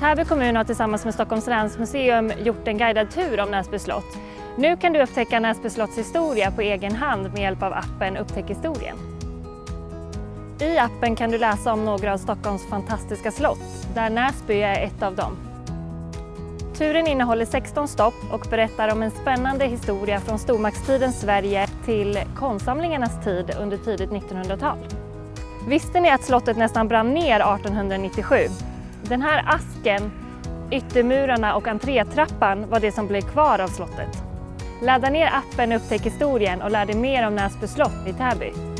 Täby kommun har tillsammans med Stockholms länsmuseum gjort en guidad tur om Näsby slott. Nu kan du upptäcka Näsby slotts historia på egen hand med hjälp av appen Upptäck historien. I appen kan du läsa om några av Stockholms fantastiska slott, där Näsby är ett av dem. Turen innehåller 16 stopp och berättar om en spännande historia från stormaktstidens Sverige till konstsamlingarnas tid under tidigt 1900-tal. Visste ni att slottet nästan brann ner 1897? Den här asken, yttermurarna och entrétrappan var det som blev kvar av slottet. Ladda ner appen Upptäck historien och lär dig mer om Näsby slott i Täby.